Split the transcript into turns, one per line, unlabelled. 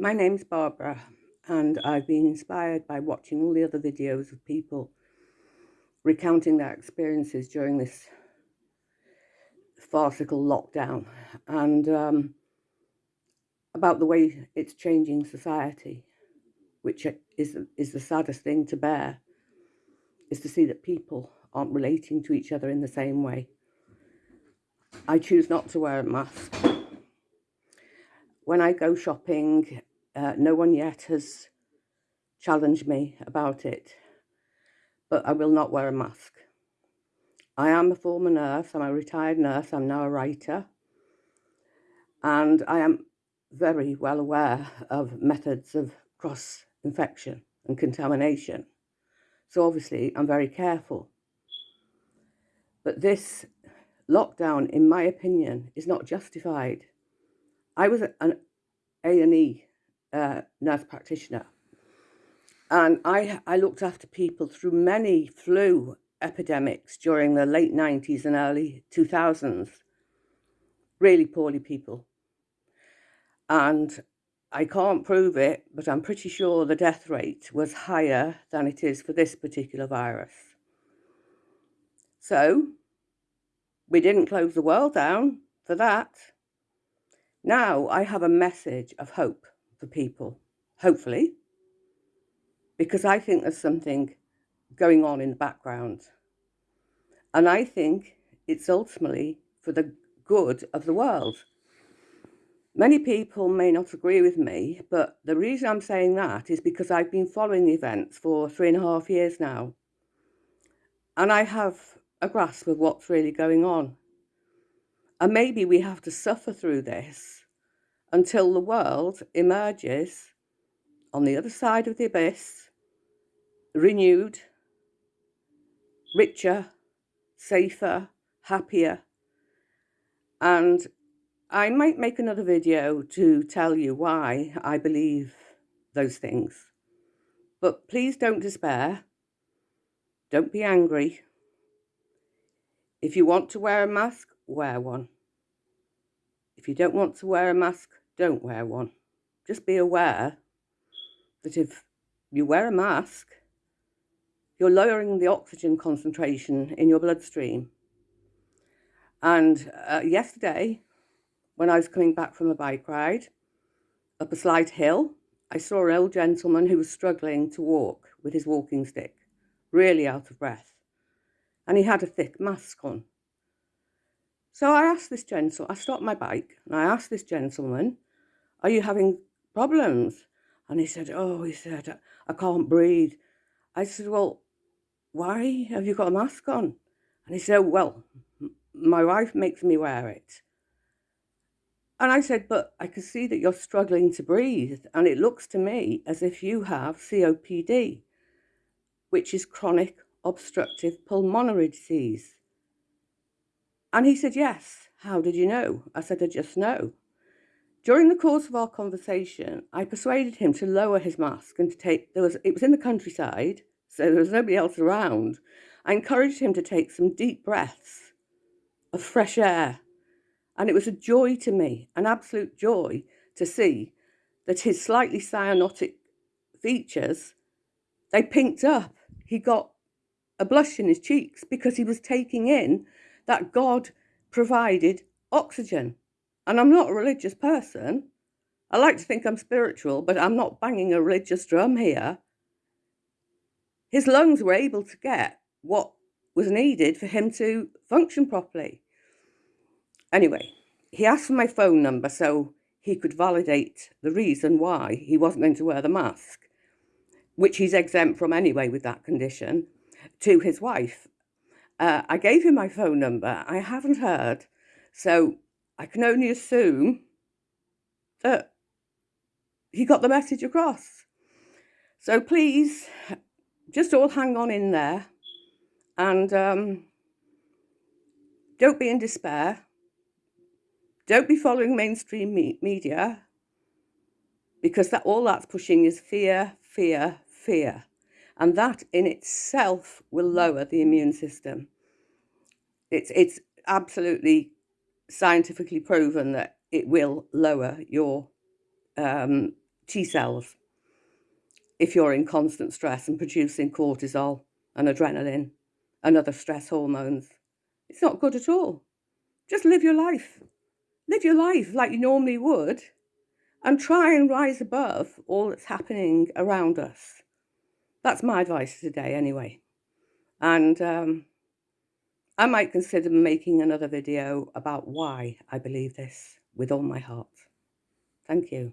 My name's Barbara, and I've been inspired by watching all the other videos of people recounting their experiences during this farcical lockdown and um, about the way it's changing society, which is, is the saddest thing to bear, is to see that people aren't relating to each other in the same way. I choose not to wear a mask. When I go shopping, uh, no one yet has challenged me about it, but I will not wear a mask. I am a former nurse, I'm a retired nurse, I'm now a writer, and I am very well aware of methods of cross infection and contamination. So obviously I'm very careful. But this lockdown, in my opinion, is not justified. I was an A&E uh, nurse practitioner. And I, I looked after people through many flu epidemics during the late 90s and early 2000s. Really poorly people. And I can't prove it, but I'm pretty sure the death rate was higher than it is for this particular virus. So, we didn't close the world down for that. Now I have a message of hope for people, hopefully, because I think there's something going on in the background. And I think it's ultimately for the good of the world. Many people may not agree with me, but the reason I'm saying that is because I've been following the events for three and a half years now. And I have a grasp of what's really going on. And maybe we have to suffer through this until the world emerges on the other side of the abyss, renewed, richer, safer, happier. And I might make another video to tell you why I believe those things. But please don't despair. Don't be angry. If you want to wear a mask, wear one. If you don't want to wear a mask, don't wear one. Just be aware that if you wear a mask, you're lowering the oxygen concentration in your bloodstream. And uh, yesterday, when I was coming back from a bike ride up a slight hill, I saw an old gentleman who was struggling to walk with his walking stick, really out of breath. And he had a thick mask on. So I asked this gentleman, I stopped my bike and I asked this gentleman, are you having problems? And he said, oh, he said, I can't breathe. I said, well, why have you got a mask on? And he said, well, my wife makes me wear it. And I said, but I can see that you're struggling to breathe. And it looks to me as if you have COPD, which is chronic obstructive pulmonary disease. And he said, yes. How did you know? I said, I just know. During the course of our conversation, I persuaded him to lower his mask and to take, there was, it was in the countryside, so there was nobody else around. I encouraged him to take some deep breaths of fresh air. And it was a joy to me, an absolute joy to see that his slightly cyanotic features, they pinked up. He got a blush in his cheeks because he was taking in that God provided oxygen. And I'm not a religious person. I like to think I'm spiritual, but I'm not banging a religious drum here. His lungs were able to get what was needed for him to function properly. Anyway, he asked for my phone number so he could validate the reason why he wasn't going to wear the mask, which he's exempt from anyway with that condition, to his wife. Uh, I gave him my phone number. I haven't heard. So I can only assume that he got the message across. So please, just all hang on in there and um, don't be in despair. Don't be following mainstream me media because that all that's pushing is fear, fear, fear. And that in itself will lower the immune system. It's, it's absolutely scientifically proven that it will lower your um, T cells if you're in constant stress and producing cortisol and adrenaline and other stress hormones. It's not good at all. Just live your life. Live your life like you normally would and try and rise above all that's happening around us. That's my advice today, anyway. And um, I might consider making another video about why I believe this with all my heart. Thank you.